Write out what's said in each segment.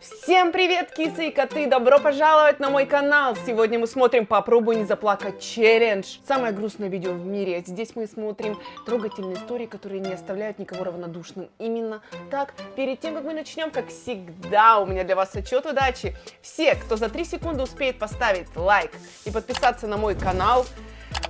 Всем привет, кисы и коты! Добро пожаловать на мой канал! Сегодня мы смотрим «Попробуй не заплакать» челлендж. Самое грустное видео в мире. Здесь мы смотрим трогательные истории, которые не оставляют никого равнодушным. Именно так. Перед тем, как мы начнем, как всегда, у меня для вас отчет удачи. Все, кто за 3 секунды успеет поставить лайк и подписаться на мой канал,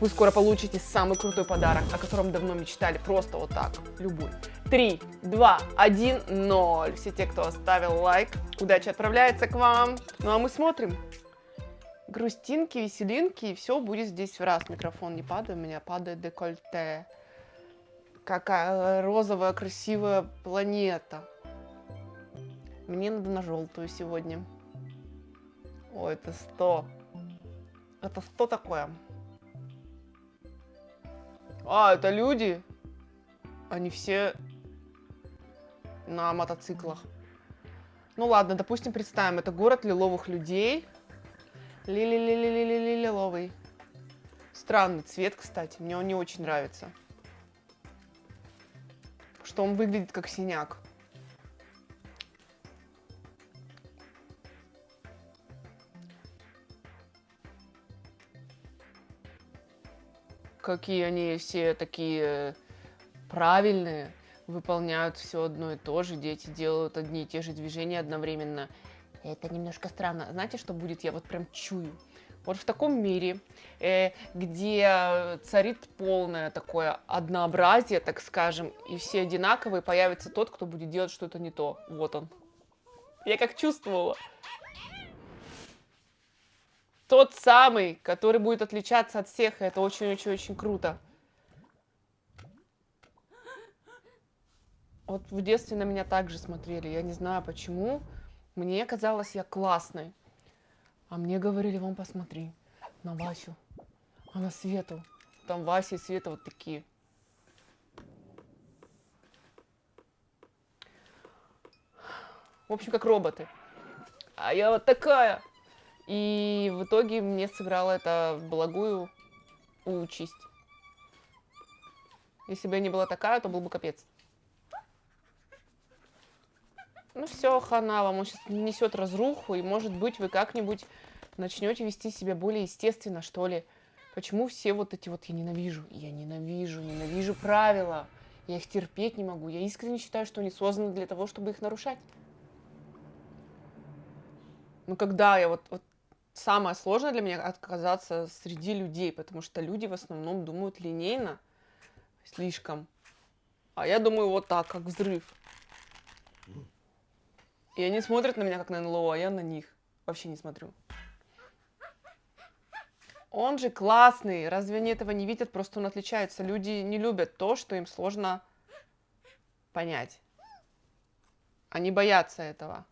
вы скоро получите самый крутой подарок, о котором давно мечтали. Просто вот так, любой. 3, 2, 1, 0. Все те, кто оставил лайк, удача отправляется к вам. Ну а мы смотрим. Грустинки, веселинки, и все будет здесь в раз. Микрофон не падает, у меня падает декольте. Какая розовая красивая планета. Мне надо на желтую сегодня. О, это 100. Это 100 такое? А, это люди? Они все на мотоциклах. Ну ладно, допустим, представим, это город лиловых людей. Ли-ли-ли-ли-ли-ли-лиловый. Странный цвет, кстати, мне он не очень нравится. Что он выглядит как синяк. Какие они все такие правильные выполняют все одно и то же, дети делают одни и те же движения одновременно. Это немножко странно. Знаете, что будет? Я вот прям чую. Вот в таком мире, э, где царит полное такое однообразие, так скажем, и все одинаковые, появится тот, кто будет делать что-то не то. Вот он. Я как чувствовала. Тот самый, который будет отличаться от всех, и это очень-очень-очень круто. Вот в детстве на меня также смотрели. Я не знаю почему. Мне казалось, я классной. А мне говорили, вон посмотри на Васю, а на Свету. Там Вася и Света вот такие. В общем, как роботы. А я вот такая. И в итоге мне сыграло это благую участь. Если бы я не была такая, то был бы капец. Ну все, хана вам, сейчас несет разруху, и может быть вы как-нибудь начнете вести себя более естественно, что ли. Почему все вот эти вот я ненавижу, я ненавижу, ненавижу правила, я их терпеть не могу, я искренне считаю, что они созданы для того, чтобы их нарушать. Ну когда я вот, вот самое сложное для меня отказаться среди людей, потому что люди в основном думают линейно, слишком. А я думаю вот так, как взрыв. И они смотрят на меня как на НЛО, а я на них вообще не смотрю. Он же классный, разве они этого не видят? Просто он отличается. Люди не любят то, что им сложно понять. Они боятся этого.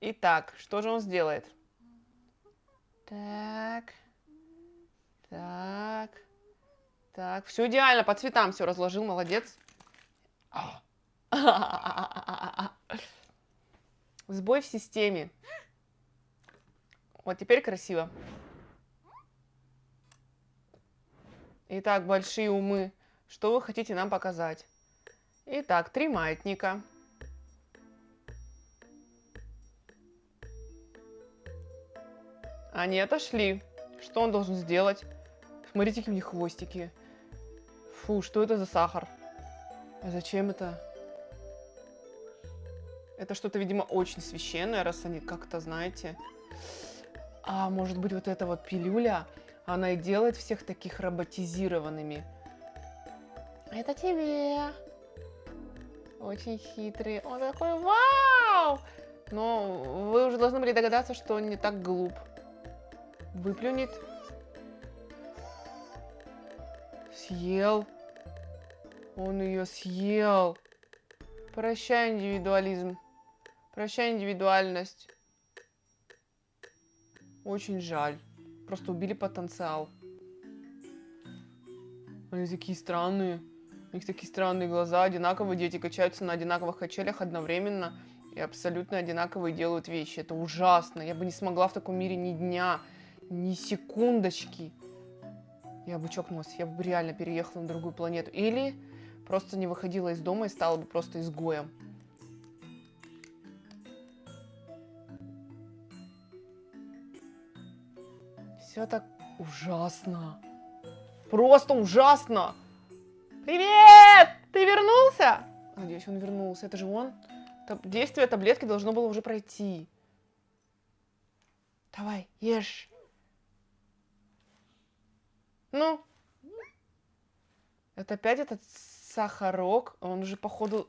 Итак, что же он сделает? Так. Так. Так. Все идеально, по цветам все разложил, молодец. Сбой в системе. Вот теперь красиво. Итак, большие умы. Что вы хотите нам показать? Итак, три маятника. Они отошли. Что он должен сделать? Смотрите, какие у них хвостики. Фу, что это за сахар? А зачем это? Это что-то, видимо, очень священное, раз они как-то, знаете... А может быть, вот эта вот пилюля, она и делает всех таких роботизированными. Это тебе. Очень хитрый. Он такой, вау! Но вы уже должны были догадаться, что он не так глуп. Выплюнет. Съел. Он ее съел. Прощай, индивидуализм. Прощай, индивидуальность. Очень жаль. Просто убили потенциал. Они такие странные. У них такие странные глаза, одинаковые дети качаются на одинаковых качелях одновременно и абсолютно одинаковые делают вещи. Это ужасно. Я бы не смогла в таком мире ни дня, ни секундочки я бы чокнулась, я бы реально переехала на другую планету. Или просто не выходила из дома и стала бы просто изгоем. Все так ужасно. Просто ужасно. Привет! Ты вернулся? Надеюсь, он вернулся. Это же он. Действие таблетки должно было уже пройти. Давай, ешь. Ну. Это опять этот сахарок. Он уже, походу...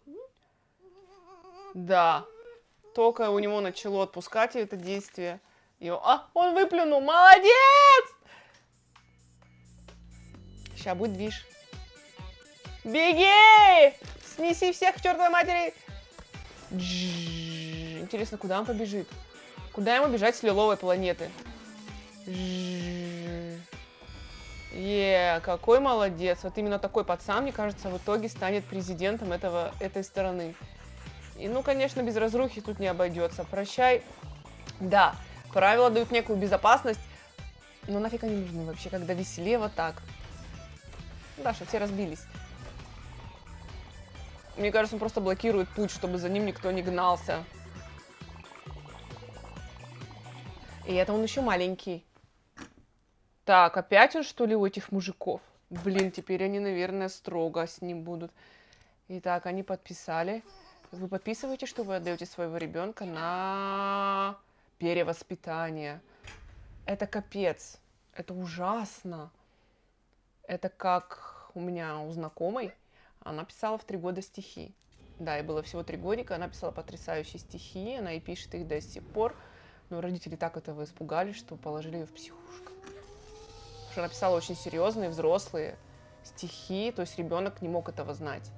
Да. Только у него начало отпускать это действие. И. А, он выплюнул. Молодец! Сейчас будет движ. Беги! Снеси всех к чертовой матери! Интересно, куда он побежит? Куда ему бежать с лиловой планеты? Джжж. Е, какой молодец. Вот именно такой пацан, мне кажется, в итоге станет президентом этого, этой стороны. И, ну, конечно, без разрухи тут не обойдется. Прощай. Да, правила дают некую безопасность, но нафиг они нужны вообще, когда веселее вот так. Да, что все разбились. Мне кажется, он просто блокирует путь, чтобы за ним никто не гнался. И это он еще маленький. Так, опять он, что ли, у этих мужиков? Блин, теперь они, наверное, строго с ним будут. Итак, они подписали. Вы подписываете, что вы отдаете своего ребенка на перевоспитание. Это капец. Это ужасно. Это как у меня у знакомой. Она писала в три года стихи. Да, и было всего три годика. Она писала потрясающие стихи. Она и пишет их до сих пор. Но родители так этого испугались, что положили ее в психушку. Что она писала очень серьезные, взрослые стихи. То есть ребенок не мог этого знать.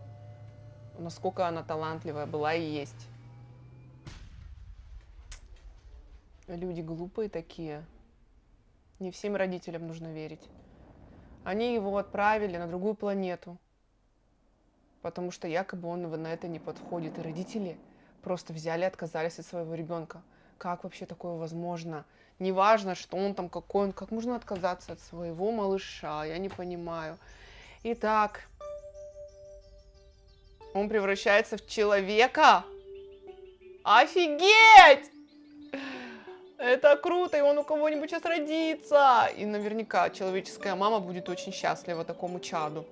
Насколько она талантливая была и есть. Люди глупые такие. Не всем родителям нужно верить. Они его отправили на другую планету, потому что якобы он на это не подходит. И родители просто взяли и отказались от своего ребенка. Как вообще такое возможно? Неважно, что он там какой он, как можно отказаться от своего малыша, я не понимаю. Итак, он превращается в человека. Офигеть! Это круто, и он у кого-нибудь сейчас родится. И наверняка человеческая мама будет очень счастлива такому чаду.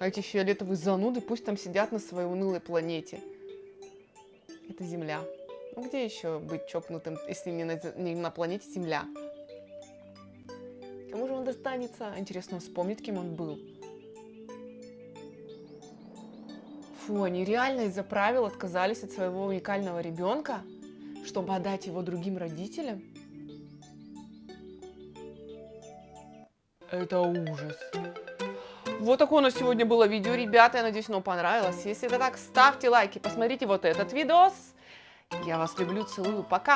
А эти фиолетовые зануды пусть там сидят на своей унылой планете. Это Земля. Ну где еще быть чокнутым, если не на, не на планете Земля? Кому же он достанется? Интересно, вспомнит, кем он был. Фу, они реально из-за правил отказались от своего уникального ребенка, чтобы отдать его другим родителям? Это ужас. Вот такое у нас сегодня было видео, ребята. Я надеюсь, оно понравилось. Если это так, ставьте лайки, посмотрите вот этот видос. Я вас люблю, целую, пока!